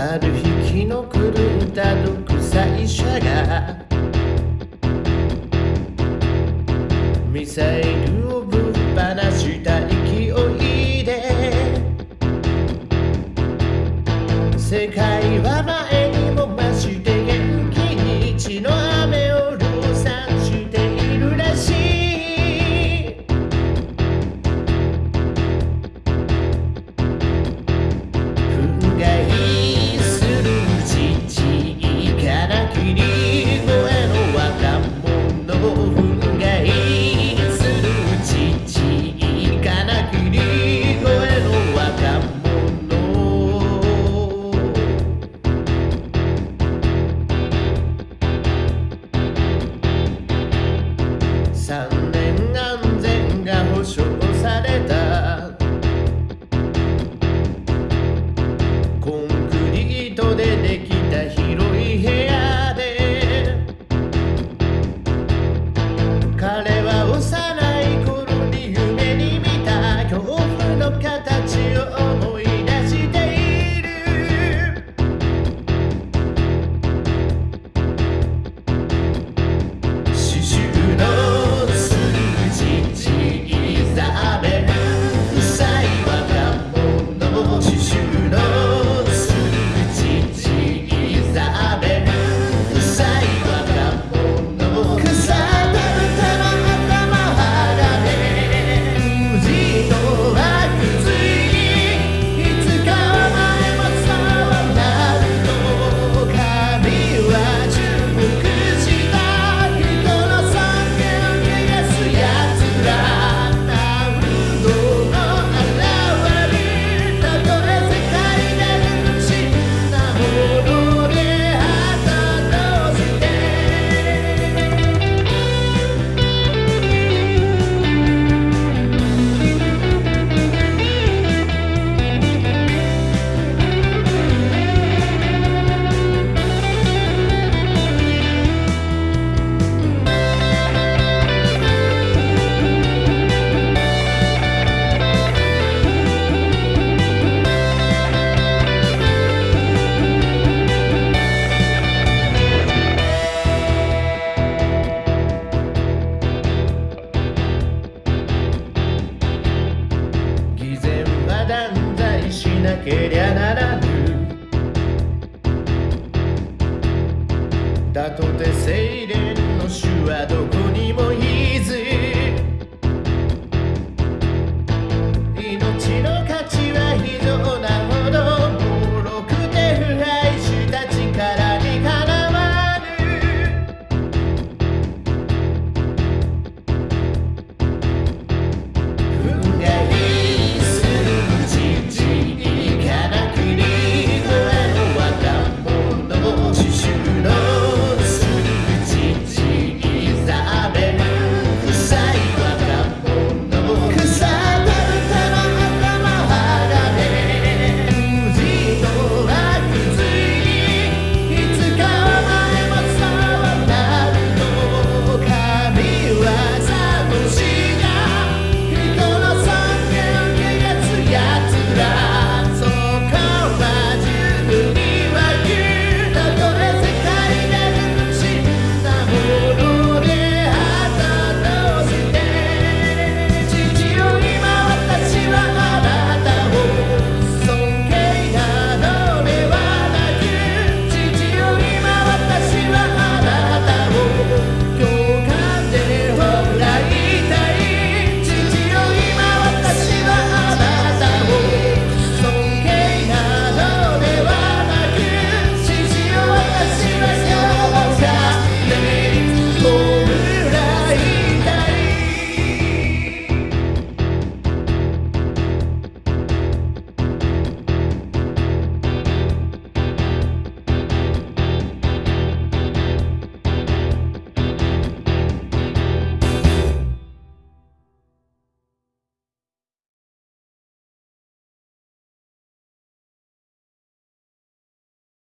ある日気の狂った独裁者がミサイルけりゃならぬ。だとて精錬の種はどこにもいず